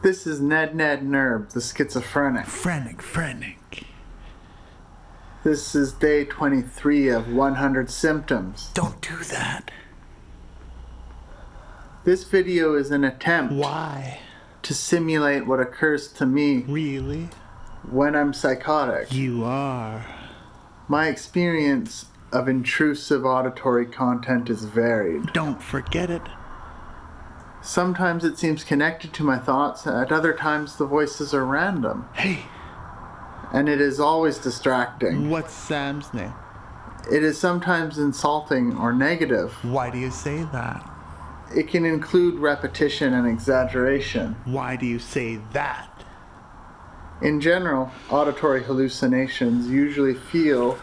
This is Ned Ned Nerb, the schizophrenic. Frenic, frenic. This is day 23 of 100 symptoms. Don't do that. This video is an attempt Why? to simulate what occurs to me Really? when I'm psychotic. You are. My experience of intrusive auditory content is varied. Don't forget it. Sometimes it seems connected to my thoughts, at other times the voices are random, Hey, and it is always distracting. what's Sam's name? It is sometimes insulting or negative. Why do you say that? It can include repetition and exaggeration. Why do you say that? In general, auditory hallucinations usually feel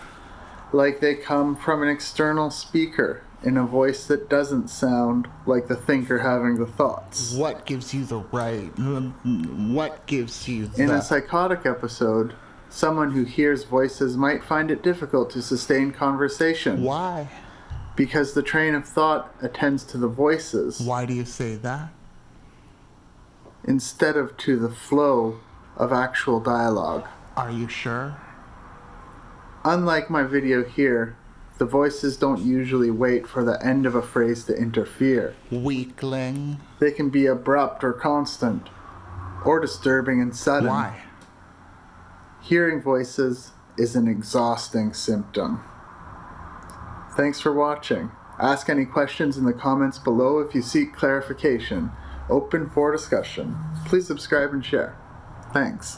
like they come from an external speaker in a voice that doesn't sound like the thinker having the thoughts. What gives you the right? Mm, mm, what gives you In a psychotic episode, someone who hears voices might find it difficult to sustain conversation Why? because the train of thought attends to the voices Why do you say that? instead of to the flow of actual dialogue. Are you sure? Unlike my video here, the voices don't usually wait for the end of a phrase to interfere. Weakling. They can be abrupt or constant, or disturbing and sudden. Why? Hearing voices is an exhausting symptom. Thanks for watching. Ask any questions in the comments below if you seek clarification. Open for discussion. Please subscribe and share. Thanks.